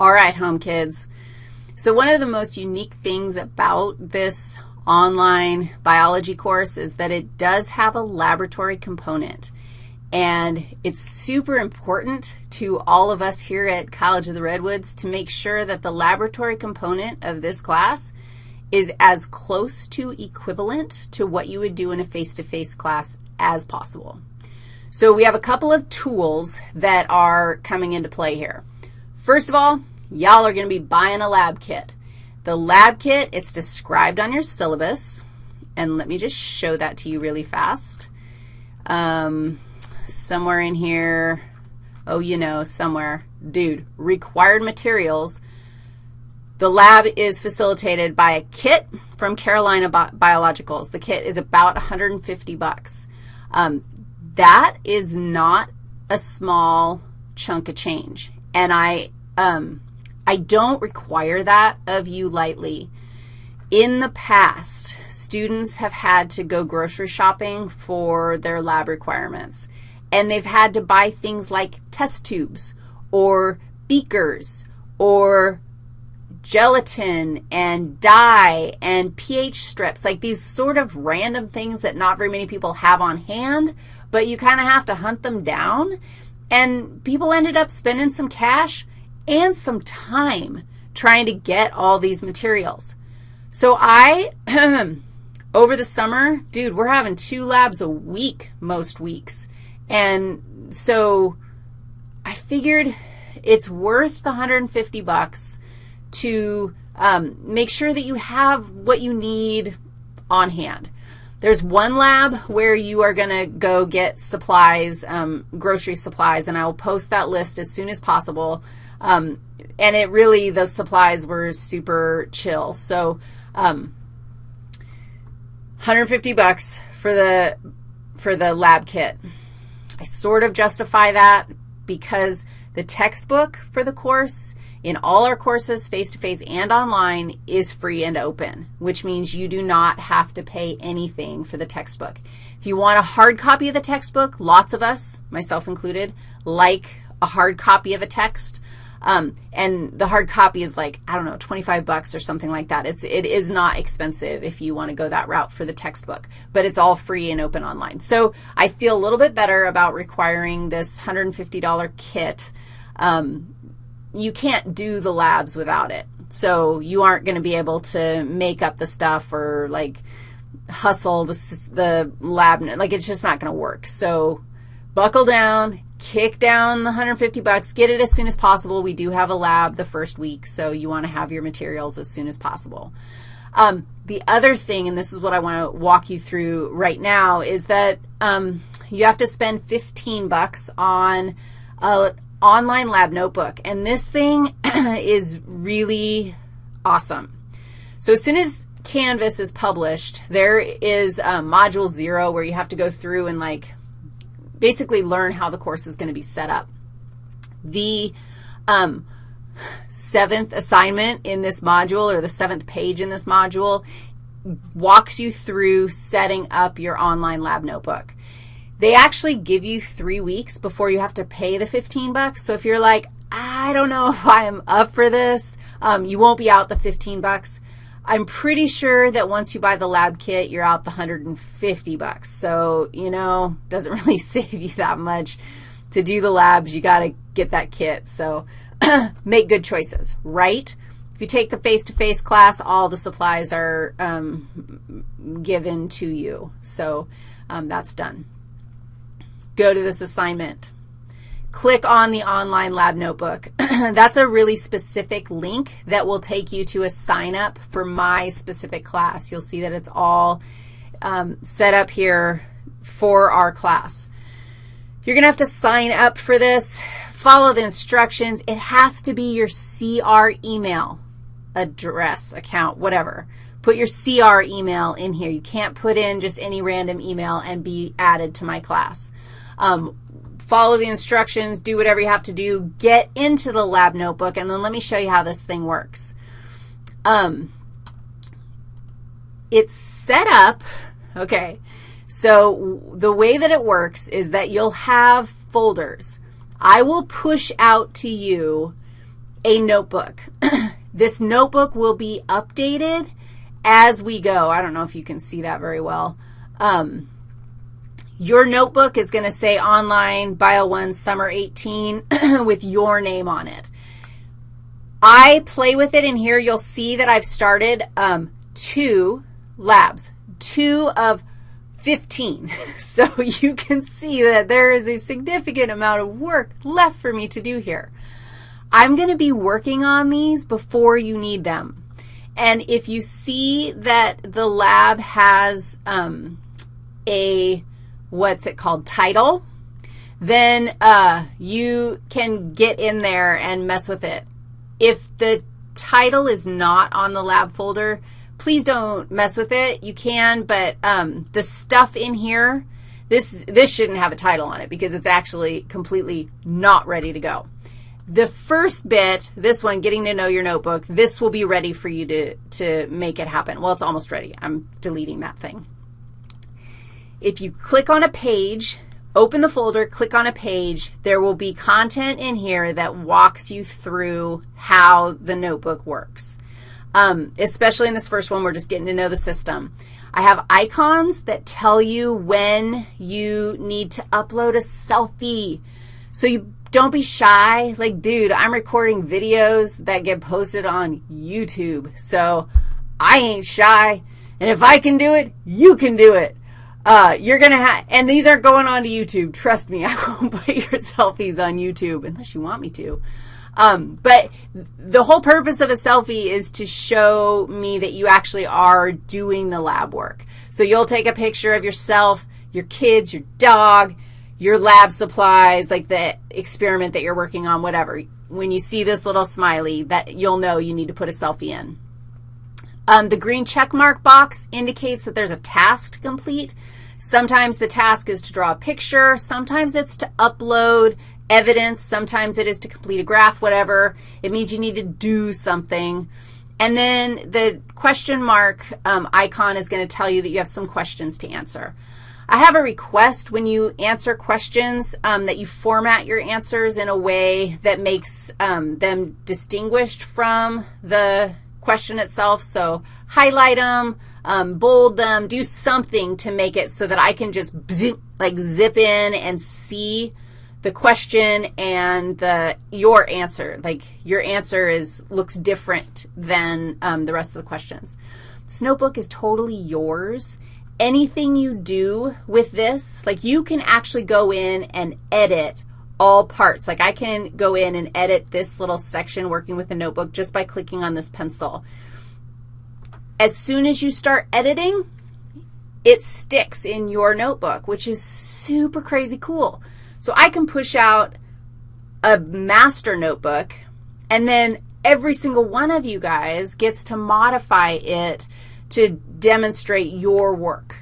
All right, home kids. So one of the most unique things about this online biology course is that it does have a laboratory component. And it's super important to all of us here at College of the Redwoods to make sure that the laboratory component of this class is as close to equivalent to what you would do in a face-to-face -face class as possible. So we have a couple of tools that are coming into play here. First of all, y'all are going to be buying a lab kit. The lab kit, it's described on your syllabus, and let me just show that to you really fast. Um, somewhere in here, oh, you know, somewhere. Dude, required materials. The lab is facilitated by a kit from Carolina Bi Biologicals. The kit is about 150 bucks. Um, that is not a small chunk of change, and I um, I don't require that of you lightly. In the past, students have had to go grocery shopping for their lab requirements, and they've had to buy things like test tubes or beakers or gelatin and dye and pH strips, like these sort of random things that not very many people have on hand, but you kind of have to hunt them down. And people ended up spending some cash and some time trying to get all these materials. So I, over the summer, dude, we're having two labs a week most weeks. And so I figured it's worth the 150 bucks to um, make sure that you have what you need on hand. There's one lab where you are going to go get supplies, um, grocery supplies, and I will post that list as soon as possible. Um, and it really, the supplies were super chill. So um, 150 bucks for the, for the lab kit. I sort of justify that because the textbook for the course in all our courses, face-to-face -face and online, is free and open, which means you do not have to pay anything for the textbook. If you want a hard copy of the textbook, lots of us, myself included, like a hard copy of a text. Um, and the hard copy is like, I don't know, 25 bucks or something like that. It's, it is not expensive if you want to go that route for the textbook, but it's all free and open online. So I feel a little bit better about requiring this $150 kit. Um, you can't do the labs without it. So you aren't going to be able to make up the stuff or, like, hustle the, the lab. Like, it's just not going to work. So buckle down, kick down the 150 bucks, get it as soon as possible. We do have a lab the first week, so you want to have your materials as soon as possible. Um, the other thing, and this is what I want to walk you through right now, is that um, you have to spend 15 bucks on a online lab notebook, and this thing is really awesome. So as soon as Canvas is published, there is Module 0 where you have to go through and, like, basically learn how the course is going to be set up. The um, seventh assignment in this module or the seventh page in this module walks you through setting up your online lab notebook. They actually give you three weeks before you have to pay the 15 bucks. So if you're like, I don't know if I'm up for this, um, you won't be out the 15 bucks. I'm pretty sure that once you buy the lab kit, you're out the 150 bucks. So, you know, doesn't really save you that much. To do the labs, you got to get that kit. So make good choices, right? If you take the face-to-face -face class, all the supplies are um, given to you. So um, that's done. Go to this assignment click on the online lab notebook. That's a really specific link that will take you to a sign up for my specific class. You'll see that it's all um, set up here for our class. You're going to have to sign up for this, follow the instructions. It has to be your CR email address, account, whatever. Put your CR email in here. You can't put in just any random email and be added to my class. Um, follow the instructions, do whatever you have to do, get into the lab notebook, and then let me show you how this thing works. Um, it's set up, okay, so the way that it works is that you'll have folders. I will push out to you a notebook. this notebook will be updated as we go. I don't know if you can see that very well. Um, your notebook is going to say online Bio 1 Summer 18 with your name on it. I play with it in here. You'll see that I've started um, two labs, two of 15. So you can see that there is a significant amount of work left for me to do here. I'm going to be working on these before you need them. And if you see that the lab has um, a, what's it called, title, then uh, you can get in there and mess with it. If the title is not on the lab folder, please don't mess with it. You can, but um, the stuff in here, this, this shouldn't have a title on it because it's actually completely not ready to go. The first bit, this one, getting to know your notebook, this will be ready for you to, to make it happen. Well, it's almost ready. I'm deleting that thing. If you click on a page, open the folder, click on a page, there will be content in here that walks you through how the notebook works. Um, especially in this first one, we're just getting to know the system. I have icons that tell you when you need to upload a selfie. So you don't be shy. Like, dude, I'm recording videos that get posted on YouTube. So I ain't shy. And if I can do it, you can do it. Uh, you're going to have, and these aren't going on to YouTube. Trust me, I won't put your selfies on YouTube unless you want me to. Um, but the whole purpose of a selfie is to show me that you actually are doing the lab work. So you'll take a picture of yourself, your kids, your dog, your lab supplies, like the experiment that you're working on, whatever. When you see this little smiley, that you'll know you need to put a selfie in. Um, the green check mark box indicates that there's a task to complete. Sometimes the task is to draw a picture. Sometimes it's to upload evidence. Sometimes it is to complete a graph, whatever. It means you need to do something. And then the question mark um, icon is going to tell you that you have some questions to answer. I have a request when you answer questions um, that you format your answers in a way that makes um, them distinguished from the question itself. So highlight them, um, bold them, do something to make it so that I can just like zip in and see the question and the your answer. Like your answer is looks different than um, the rest of the questions. This notebook is totally yours. Anything you do with this, like you can actually go in and edit all parts. Like I can go in and edit this little section working with the notebook just by clicking on this pencil. As soon as you start editing, it sticks in your notebook, which is super crazy cool. So I can push out a master notebook, and then every single one of you guys gets to modify it to demonstrate your work.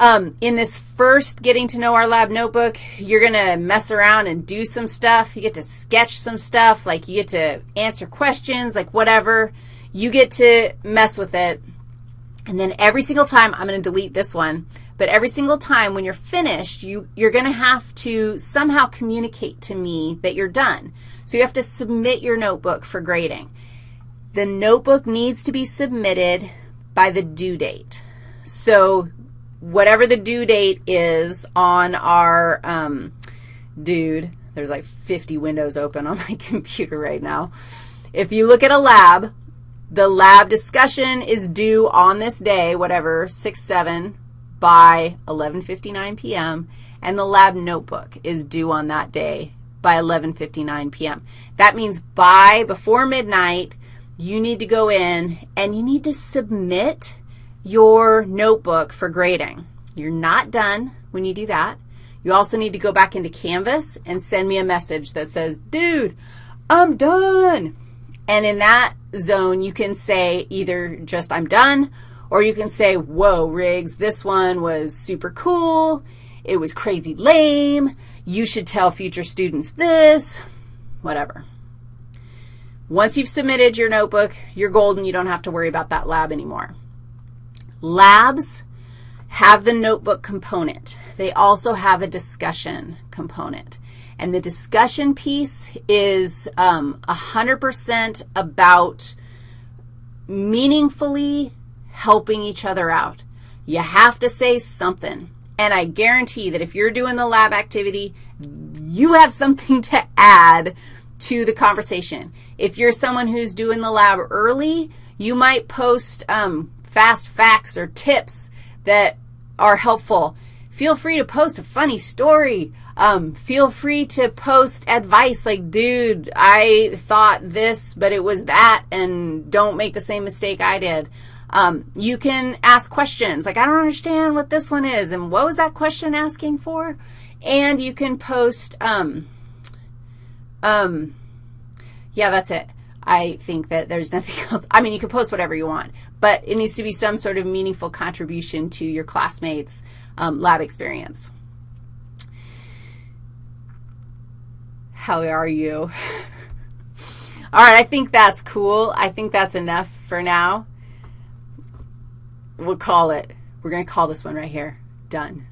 Um, in this first getting to know our lab notebook, you're going to mess around and do some stuff. You get to sketch some stuff, like you get to answer questions, like whatever. You get to mess with it. And then every single time, I'm going to delete this one, but every single time when you're finished, you, you're going to have to somehow communicate to me that you're done. So you have to submit your notebook for grading. The notebook needs to be submitted by the due date. So whatever the due date is on our, um, dude, there's like 50 windows open on my computer right now. If you look at a lab, the lab discussion is due on this day, whatever, 6-7 by 11.59 p.m., and the lab notebook is due on that day by 11.59 p.m. That means by, before midnight, you need to go in and you need to submit your notebook for grading. You're not done when you do that. You also need to go back into Canvas and send me a message that says, dude, I'm done. And in that zone, you can say either just I'm done, or you can say, whoa, Riggs, this one was super cool. It was crazy lame. You should tell future students this, whatever. Once you've submitted your notebook, you're golden. You don't have to worry about that lab anymore. Labs have the notebook component. They also have a discussion component. And the discussion piece is um, 100% about meaningfully helping each other out. You have to say something. And I guarantee that if you're doing the lab activity, you have something to add to the conversation. If you're someone who's doing the lab early, you might post um, fast facts or tips that are helpful. Feel free to post a funny story. Um, feel free to post advice like, dude, I thought this, but it was that, and don't make the same mistake I did. Um, you can ask questions like, I don't understand what this one is, and what was that question asking for? And you can post, um, um, yeah, that's it. I think that there's nothing else. I mean, you can post whatever you want, but it needs to be some sort of meaningful contribution to your classmates' um, lab experience. How are you? All right, I think that's cool. I think that's enough for now. We'll call it. We're going to call this one right here. Done.